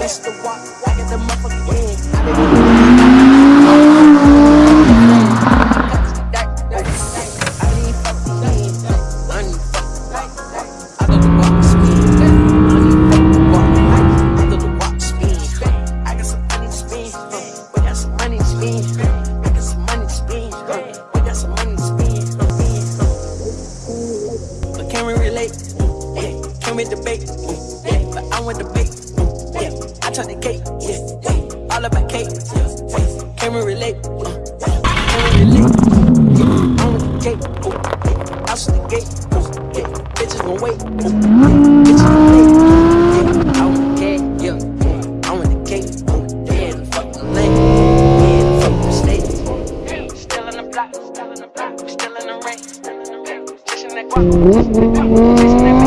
that's the walk. I get the motherfucking land. Yeah. Can we debate? Yeah. But I want debate. Yeah. I turn the cake. All about cake. Can we relate? The the. Bitches gon' wait. Bitches gon' wait. I want the cake. Yeah. I want the cake. Yeah. Fuck the lane. Yeah. Fuck the state. Still in the block. Still in the block. Still in the rain. Chasing that guap. Chasing that